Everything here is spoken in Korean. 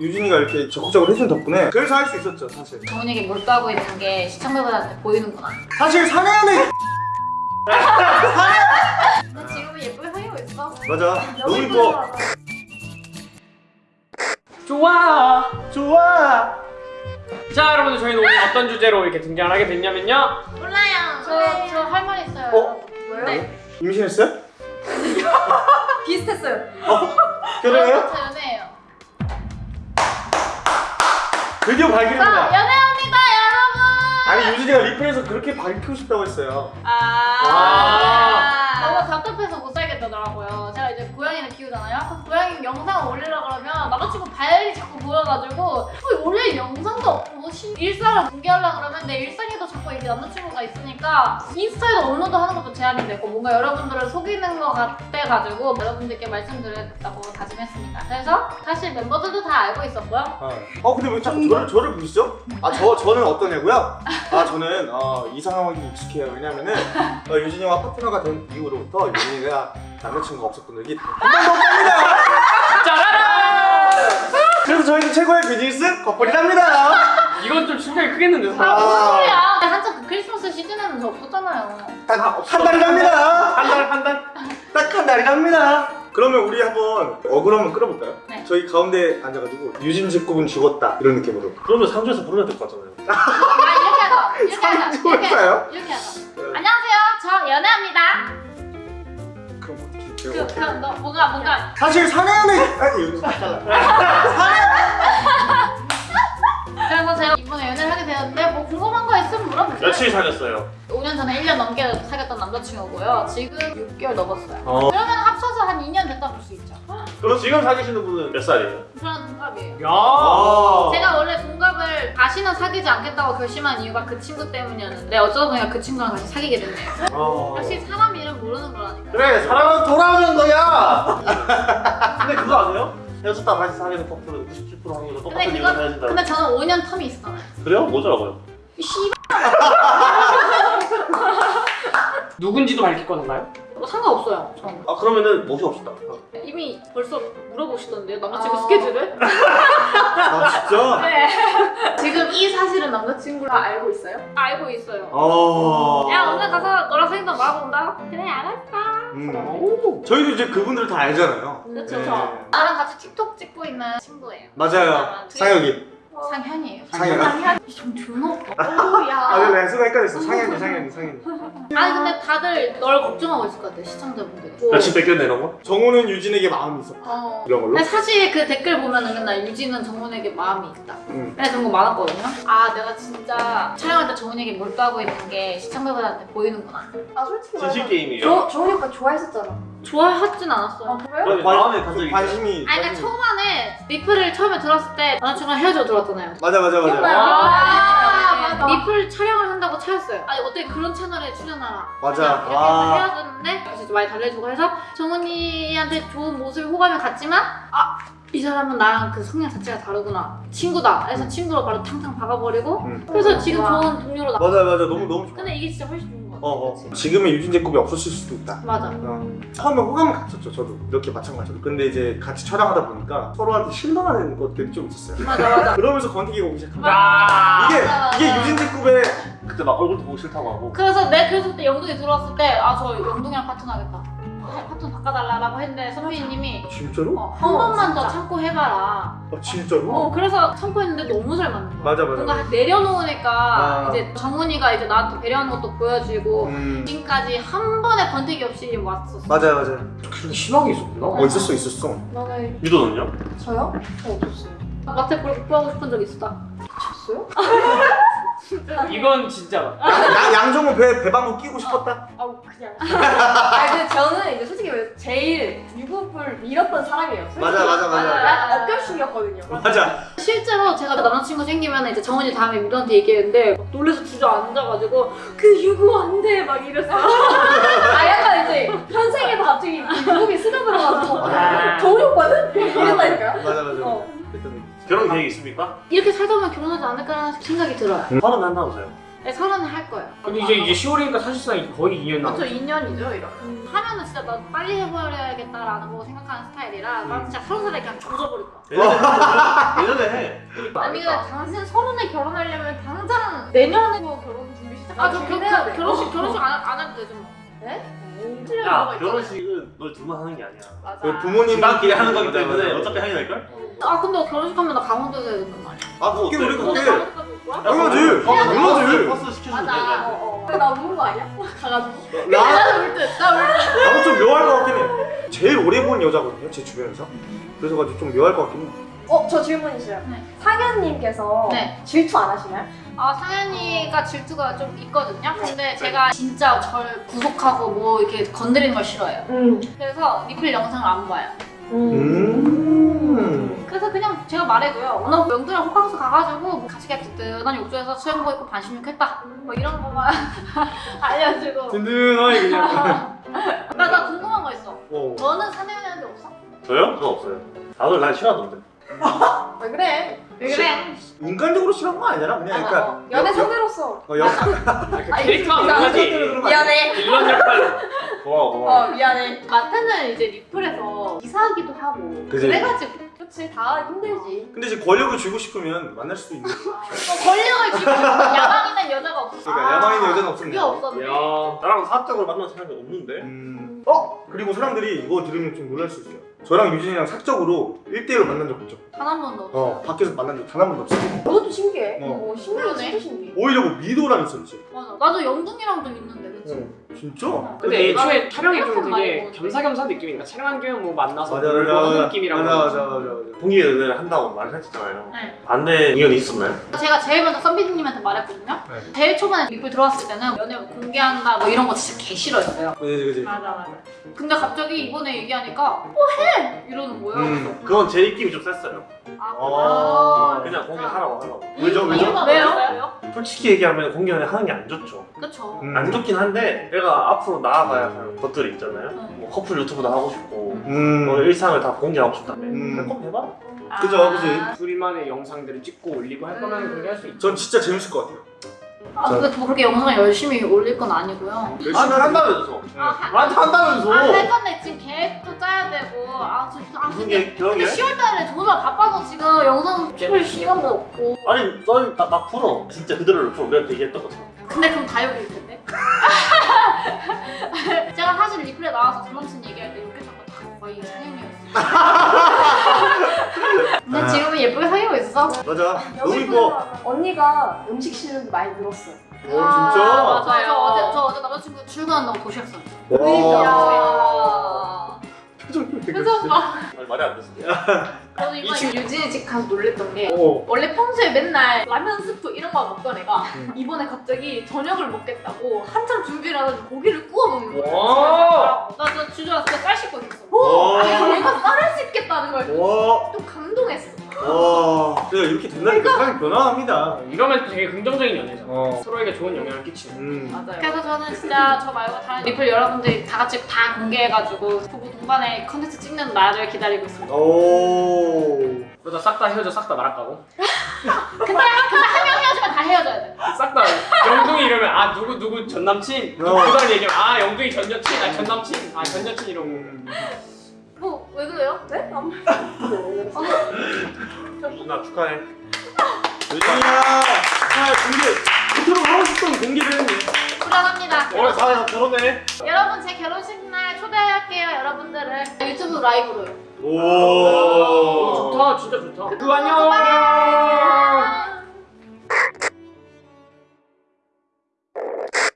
유진이가 이렇게 적극적으로 해준 덕분에 그래서 할 수 있었죠 사실 정훈이에게 몰두하고 있는 게 시청자분한테 보이는구나. 사실 상해는 근데 지금은 예쁘게 사귀고 있어. 맞아 너무 이뻐 좋아 좋아 자 여러분들 저희는 오늘 어떤 주제로 이렇게 등장을 하게 됐냐면요 몰라요. 저저 할 말 있어요. 어? 뭐요? 네. 임신했어요? 비슷했어요. 결혼해요? 드디어 자 발견했다 연애합니다 여러분. 아니 유진이가 리플에서 그렇게 밝히고 싶다고 했어요 아. 너무 답답해서 못 살겠다더라고요. 제가 이제 고양이를 키우잖아요. 그 고양이 영상을 올리려 그러면 남자친구 발이 자꾸 보여가지고 어, 원래 영상도 없고 시- 일상을 공개하려 그러면 내 일상에도 자꾸 이렇게 남자친구가 있으니까 인스타에도 업로드 하는 것도 제한이 되고 뭔가 여러분들을 속이는 것 같아가지고 여러분들께 말씀드렸다고 다짐했습니다. 그래서 사실 멤버들도 다 알고 있었고요. 어 근데 왜 자꾸 저를, 저를 부르시죠? 아 저, 저는 어떠냐고요? 아 저는 어, 이 상황이 익숙해요 왜냐면은 어, 유진이와 파트너가 된 이후로부터 유진이가 남자친구가 없었던 적이 한 번도 없습니다 짜라란 그래서 저희는 최고의 비즈니스 커플이랍니다 이건 좀 충격이 크겠는데 아, 사람 무슨 소리야. 한참 그 크리스마스 시즌에는 저 없었잖아요. 딱 한 달이랍니다 한 달 한 달 딱 한 달이랍니다 그러면 우리 한번 어그로 한번 끌어볼까요? 네. 저희 가운데 앉아가지고 유진 직급은 죽었다 이런 느낌으로 그러면 상주에서 부르면 될 것 같잖아요. 아 이렇게 하자. 이렇게 하자. 이렇게 상주일까요? 하자. 이렇게 하자. 안녕하세요. 저 연애합니다. 그럼 어떻게 그? 그, 너 뭔가 뭔가 사실 사내는 아니 여기서 잘라 그래서 제가 이번에 연애를 하게 되었는데 뭐 궁금한 거 있으면 물어보세요. 며칠 사귀었어요? 5년 전에 1년 넘게 사귀었던 남자친구고요. 지금 6개월 넘었어요. 어. 그러면 합쳐서 한 2년 됐다 볼 수 있죠. 그럼 지금 사귀시는 분은 몇 살이에요? 저는 동갑이에요. 야 아. 제가 원래 동갑을 다시는 사귀지 않겠다고 결심한 이유가 그 친구 때문이었는데 어쩌다 보니까 그 친구랑 다시 사귀게 됐네요. 어. 역시 사람 이름 모르는 거라니까. 그래 사랑은 돌아오는 거야. 근데 그거 아세요? 헤어졌다 다시 사귀는 커플은 97% 확률로 똑같은 이유로 헤어진다. 근데 저는 5년 텀이 있었잖아요. 그래요? 뭐더라고요? 씨. 누군지도 밝힐 건가요? 뭐 상관없어요. 저는. 아 그러면은 모시 없시다. 이미 벌써 물어보시던데요 남자친구 아. 스케줄을? 아 진짜? 네 이 사실은 남자친구가 알고 있어요? 알고 있어요 어. 야 오늘 가서 너랑 사귄다 말아본다? 그래 알았어 음. 오 저희도 이제 그분들 다 알잖아요. 그쵸 네. 나랑 같이 틱톡 찍고 있는 친구예요 맞아요. 되게- 상혁이. 상현이에요 상현. 좀 존나 아, 네, 네, 순간 헷갈렸어. 상현이, 상현이, 상현이. 아니 근데 다들 널 걱정하고 있을 것 같아 시청자분들이 뭐, 며칠 뺏겼네 이런 거? 정우는 유진에게 마음이 있었다. 어. 이런 걸로. 근데 사실 그 댓글 보면은 맨날 유진은 정훈에게 마음이 있다 음. 그래 그런 거 많았거든요 아 내가 진짜 촬영할 때 정훈에게 몰두하고 있는 게 시청자분한테 보이는구나 아 솔직히 진실 말해서 게임이에요. 조, 조은이 오빠 좋아했었잖아 좋아하진 않았어요 아 그래요? 그럼 마음에 간적 있어요? 관심이. 아니 그러니까 초반에 리플을 처음에 들었을 때 남자친구랑 헤어지고 들어왔잖아요 맞아, 맞아, 맞아. 기억나요? 아. 리플 촬영을 한다고 차였어요 아니 어떻게 그런 채널에 출연하라 맞아. 이렇게 아. 해서 헤어졌는데 그래서 이제 많이 달래주고 해서 정은이한테 좋은 모습을 호감을 갖지만 아 이 사람은 나랑 그 성향 자체가 다르구나 친구다 그래서 친구로 바로 탕탕 박아버리고 음. 그래서 지금 와. 좋은 동료로 나 맞아, 맞아. 너무, 너무 좋아. 근데 이게 진짜 훨씬 좋은 어, 어. 지금의 유진 제급이 없었을 수도 있다. 맞아 어. 처음에 호감을 갖췄죠, 저도. 이렇게 마찬가지로. 근데 이제 같이 촬영하다 보니까 서로한테 실망하는 것들이 좀 있었어요. 맞아 맞아 그러면서 건태기가 오기 시작한 거야. 야 이게, 맞아, 이게 맞아. 유진 제급의 그때 막 얼굴도 보기 싫다고 하고. 그래서 내 그래서 그때 영동이 들어왔을 때 아 저 영동이랑 파트너 하겠다 파트너 바꿔달라고 했는데 선배님이 진짜로? 어, 한 어, 번만 더 진짜. 참고 해봐라 아, 진짜로? 어 그래서 참고 했는데 너무 잘 맞는 거야 맞아, 맞아. 뭔가 내려놓으니까 아. 이제 정훈이가 이제 나한테 배려하는 것도 보여주고 음. 지금까지 한 번의 번택이 없이 왔었어. 맞아요, 맞아요. 그렇게 심하게 있었구나 어, 있었어, 있었어. 나는 유도는요? 저요? 저 없었어요. 마태 볼 뽀뽀하고 싶은 적 있었다. 졌어요? 이건 진짜 야, 양정은 배, 배방구 끼고 싶었다? 아 그냥 아 근데 저는 이제 솔직히 제일 유급을 밀었던 사람이에요 솔직히. 맞아, 맞아, 맞아. 약간 어깨춤이었거든요 맞아. 실제로 제가 남자친구 생기면 이제 정훈이 다음에 미도한테 얘기했는데 막 놀래서 주저앉아가지고 그 유부 안 돼 막 이랬어. 아 약간 이제 현생에도 갑자기 유급이 스며들어가지고 아. 저우리 오빠는? 이랬다니까요 맞아, 맞아. 어. 일단 결혼 계획 있습니까? 이렇게 살다 보면 결혼하지 않을까라는 생각이 들어요. 화는 한다면서요? 네, 서른에 할 거예요. 근데 이제 이제 10월이니까 사실상 거의 2년 그렇죠, 남았어. 2년이죠, 이러면. 하면은 진짜 나 빨리 해버려야겠다라는 거 생각하는 스타일이라 난 진짜 서른 살에 그냥 조져버릴 거야. 예전에 해. 아니 근데 당신 서른에 결혼하려면 당장 내년에 뭐 결혼 준비 시작. 아, 저 겨, 돼. 결혼식 결혼식 안, 안 해도 되죠 뭐. 야 결혼식은 널 둘만 하는 게 아니야. 맞아. 그 부모님 집안끼리 하는 거기 때문에 어차피 하게 될 걸. 아 근데 결혼식 하면 나 강원도에서 해야 된단 말이야. 아 그게 우리 너 그게? 당연하지. 당연하지. 버스 시켜주면 맞아. 돼. 어, 어. 나 우는 거 아니야? 가가지고. 나 나도 울 듯. 나울 듯. 나도 좀 묘할 것 같긴 해. 제일 오래 본 여자거든요, 제 주변에서. 그래서 가지고 좀 묘할 것 같긴 해. 어, 저 질문 있어요. 네. 상현님께서 네. 질투 안 하시나요? 아 상현이가 질투가 좀 있거든요. 근데 제가 진짜 절 구속하고 뭐 이렇게 건드리는 걸 싫어해요. 응. 그래서 리플 영상을 안 봐요. 음. 그래서 그냥 제가 말해줘요. 오늘 명두랑 호캉스 가가지고 같이 그냥 든든한 욕조에서 수영복 입고 반신욕했다. 뭐 이런 거만 알려주고. 든든하게 그냥. 나, 나 궁금한 거 있어. 어. 너는 사내연애한테 없어? 저요? 그거 없어요. 다들 날 싫어하던데. 왜 그래? 왜 그래? 인간적으로 싫은 거 아니잖아, 그냥. 맞아. 그러니까. 연애 여- 상대로서. 어, 여, 그 캐릭터가 그거지. 미안해. 빌런 역할로. 고마워 고마워. 어, 미안해. 마태는 이제 리플에서 이사하기도 하고 그지. 그래가지고 그치, 다 힘들지. 근데 이제 권력을 쥐고 싶으면 만날 수도 있는. 어, 권력을 쥐고 야망 있는 여자가 없어. 그러니까 야망 있는 여자는 그게 없습니다. 없었네. 야. 나랑 사적으로 만난 사람이 없는데. 음. 어? 그리고 사람들이 이거 들으면 좀 놀랄 수 있어요. 저랑 유진이랑 사적으로 1대1로 만난 적 없죠. 단 한 번도 없어. 어, 밖에서 만난 적 단 한 번도 없어. 그것도 신기해. 어. 어, 진짜 신기해. 오히려 뭐 미도랑 있었지. 맞아. 나도 영둥이랑도 있는데, 그치? 어, 진짜? 근데 애초에 촬영이 좀 되게. 겸사겸사 느낌이니까 촬영한 김에 뭐 만나서 맞아, 맞아, 하는. 느낌이라고. 맞아, 맞아, 맞아, 맞아. 동기 연애를 한다고 말을 했잖아요. 네. 반대 의견이 있었나요? 제가 제일 먼저 썬비디님한테 말했거든요. 네. 제일 초반에 리플 들어왔을 때는 연애 공개한다 뭐 이런 거 진짜 개 싫어했어요. 그지, 그지. 맞아, 맞아. 근데 갑자기 이번에 얘기하니까 어 해! 이러는 거예요. 음. 그건 제 입김이 좀 셌어요. 아, 어. 그냥 공개하라고 하라고. 왜죠, 왜죠? 왜요? 왜요? 솔직히 얘기하면 공개 연애 하는 게 안 좋죠. 그쵸. 음. 안 좋긴 한데 내가 앞으로 나아가야 할 것들이 있잖아요. 응. 뭐 커플 유튜브도 하고 싶고 음. 뭐 일상을 다 공개하고 싶다며. 음. 그럼 꼭 해봐. 그죠, 그지. 둘만의 영상들을 찍고 올리고 할 거면 그렇게 할 수 있죠. 전 진짜 재밌을 것 같아요. 아, 근데 뭐 그렇게 영상 열심히 올릴 건 아니고요. 열심히 하지. 한다면서. 아, 하- 나한테 한다면서. 아, 할 건데 지금 계획도 짜야 되고. 아, 저, 아 무슨 근데, 근데 게? 10월달에 정말 바빠서 지금 영상 찍을 시간도 없고. 아니 넌막 풀어. 진짜 그대로를 풀어. 우리한테 얘기했던 것처럼. 근데 그럼 다욕일 텐데. 제가 사실 리플에 나와서 전 남친 얘기할 때 욕했던 거다 거의 상형이었어. 근데 지금은 예쁘게 사귀고 있어. 맞아. 너무 여기 이뻐. 언니가 음식 실력이 많이 늘었어요. 오, 진짜? 아, 맞아요. 저 어제 저 어제 남자친구 출근한다고 도시락 쌌어. 와. 그래서 막아 니, 말이 안 됐어. 저도 이번에 유진이 집 가서 놀랬던 게 오. 원래 평소에 맨날 라면 스프 이런 거 먹던 애가 음. 이번에 갑자기 저녁을 먹겠다고 한참 준비를 하더니 고기를 구워 먹는 거야. 와. 나저 주저앉아 진짜 쌀 씻고 있었어. 와. 아, 얘가 쌀을 씻겠다는 걸 와. 좀 감동했어. 와. 내가 이렇게 된다니까 사람이 변화합니다. 이러면 되게 긍정적인 연애죠. 어. 서로에게 좋은 영향을 끼치는. 음. 맞아요. 그래서 저는 진짜 저 말고 다른 리플 여러분들이 다 같이 다 공개해가지고 부부 동반의 컨텐츠 찍는 날을 기다리고 있습니다. 오. 그러다 싹 다 헤어져 싹다 나락가고. 근데 근데 한 명 헤어지면 다 헤어져야 돼. 싹 다 영둥이 이러면 아 누구 누구 전 남친. 어. 그다음 얘기하면 아 영둥이 전 여친. 아전 남친. 아 전 여친 이러고. 뭐 왜 그래요? 네? 아무 누나 축하해. 유진이야. 아, 공개. 그토록 하고 싶던 공개를 했네. 불안합니다. 올해 사회에서 결혼해. 여러분 제 결혼식 날 초대할게요 여러분들을 유튜브 라이브로요. 오. 좋다 진짜 좋다. 그 안녕.